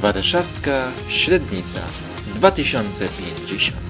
Warszawska Średnica 2050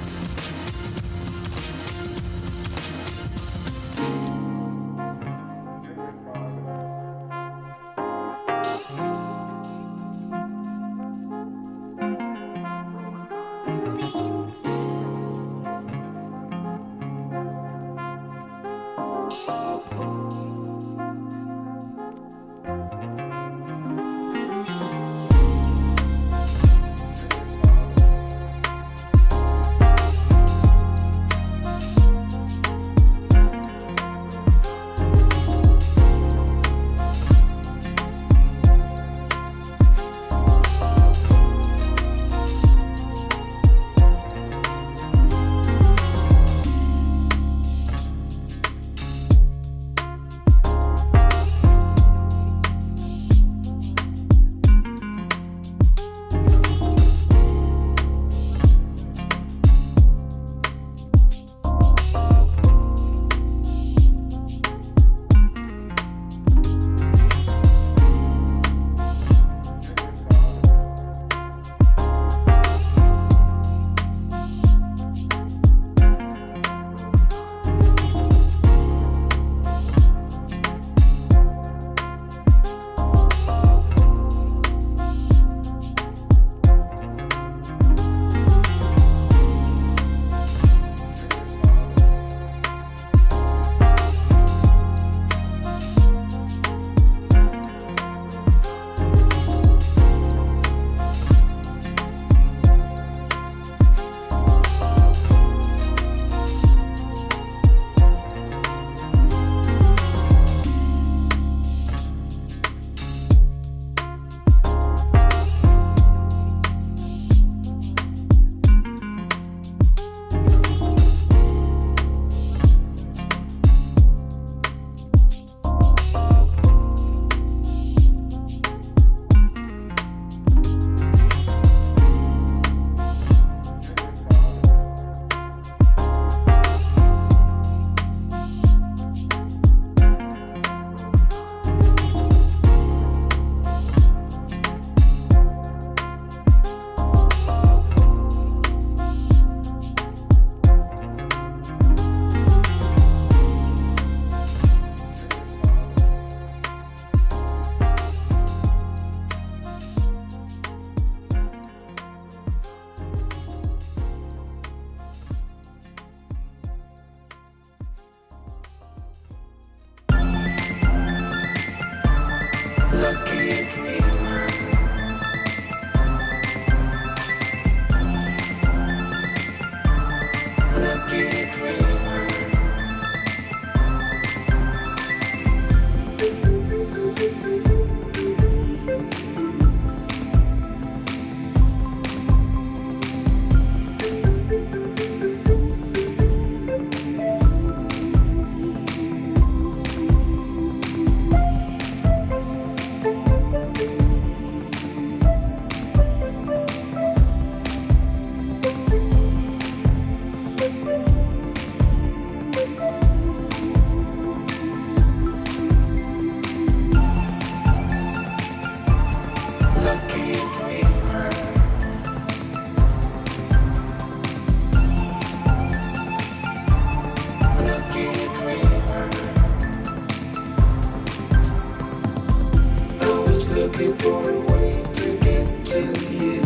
looking for a way to get to you.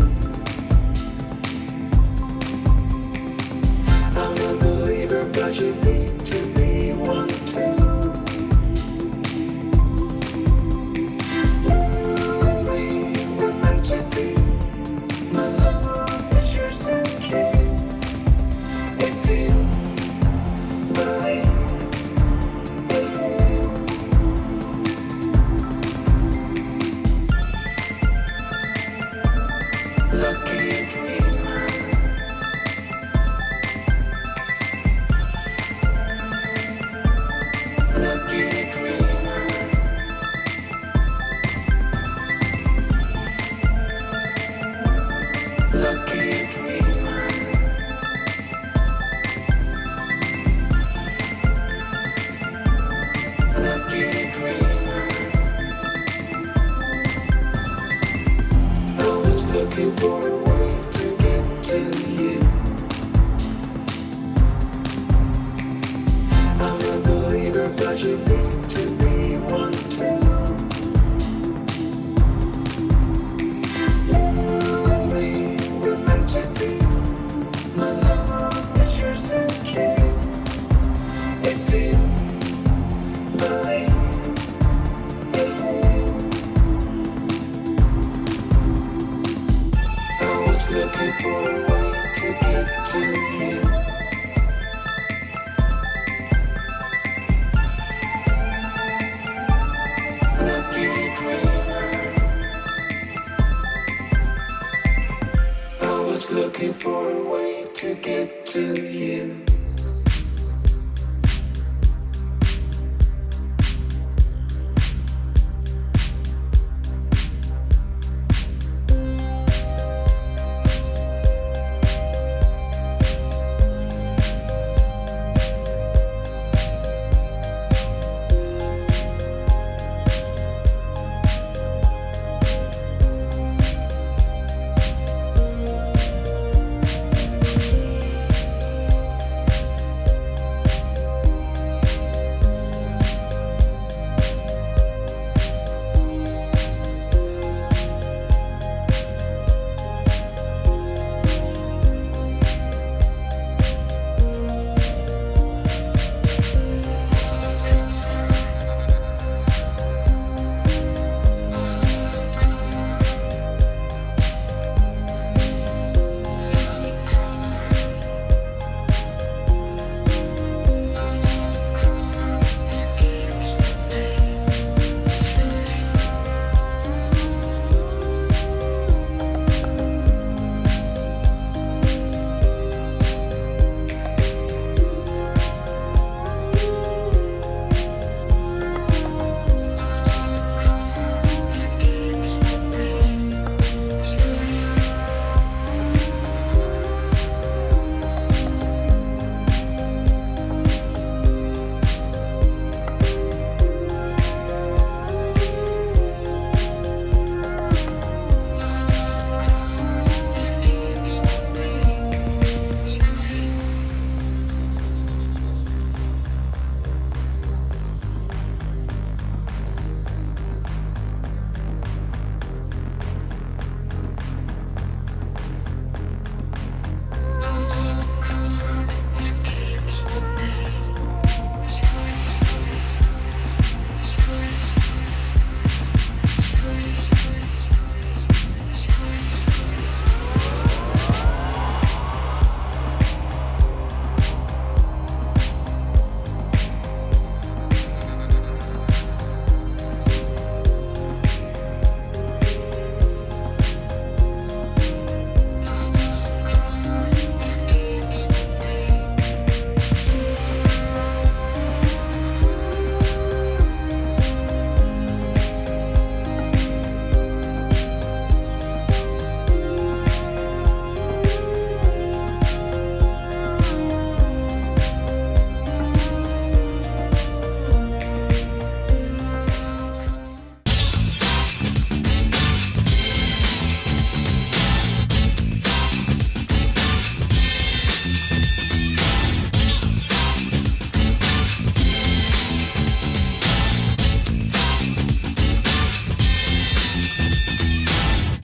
I'm a believer, but you need look but you need to be one. You and me were meant to be. My love is yours to keep. If you believe I was looking for looking for a way to get to you.